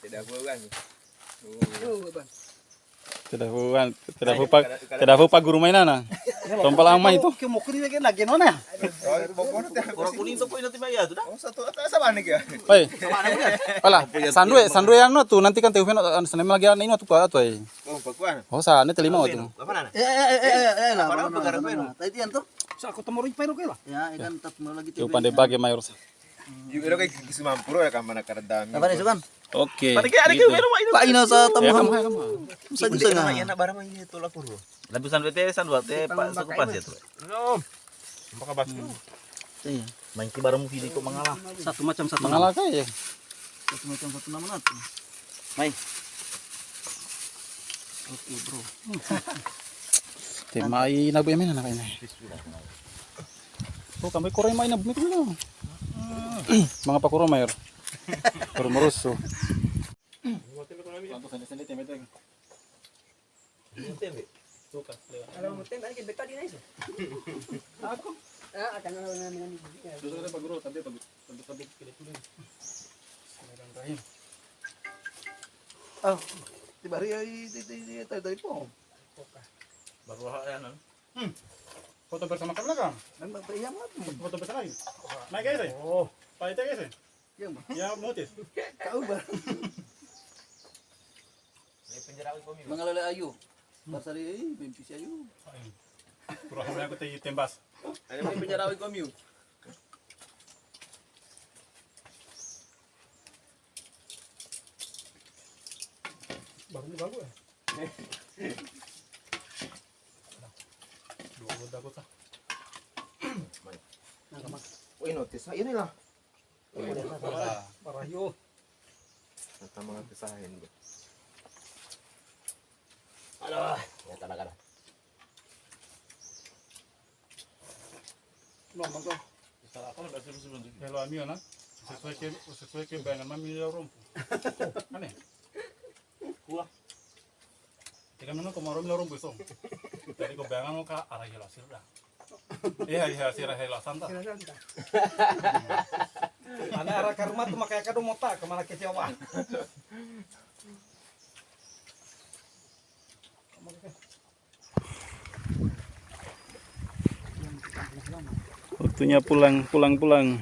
Tidak bukan. Tidak bukan, tidak lupa, tidak lupa guru mainan nah. Tompel ama itu. Ke mo kuri lagi lagi? Oh, tidak. Orang kuning tuh nanti bayar tuh dah. Oh, satu atau sama nih ya. Oi. Pala, sandue, sandue ano tu nanti kan teufen ano sanema lagi ano tu pa tu ai. Oh, baguan. Oh sa ne telima tu. Apa nana? Eh eh eh eh eh lah. Pagkarap mana, yun. mana. Tadi to. Sa ako tamori pero kay lah. Ya, ikan lagi Tu pandai bagi mayor. Kay ya kan mana? Oke. Itu. Ina sa Ya tamuhan. Sa jusa itu puro. San pas ya. No. Baka. Iya. Main kok mengalah. Satu macam satu. Mengalah kay. Satu macam satu nama nat. Main. Oke, bro. Timai na bu emen na kay na. Oh, kami kuray mai na bumi ko na. Mga pakuro mayor. Kuro maruso. Kalau mo tem ani beta di na iso. Ako. Ah, akan na na mga Ah, di bari ay di di di tayo tayo po. Baru yan. foto bersama kami kan. Nang mapayam nga po. Foto bersama lagi. Naik guys. Oh, Pak Ite guys. Yang ba? Ya notice. Kau ba? Mga lalay ayo. Basari ay, bimpisi ayo. Kurang kami aku teh tembas. Ano may penyarawi ko miu? Baru ni bagus. Dua Uy, notice. Ayun nila. Parah yo. Nata mga pisahin. Aduh, ya talaga na. No, mangko. Salah ako na basta susun. Hello amigo na. Sesuai ke sesuai ke bayangan mami ya rompo. Aneh. Kuah. Tika mana ko marom la rompo so. Dari ko bayangan mo ka arah sirda. Iya iya sirah hela santa. Ana arah ka rumah tu makaya ka do mota ke mana ke Jawa. Waktunya pulang, pulang, pulang.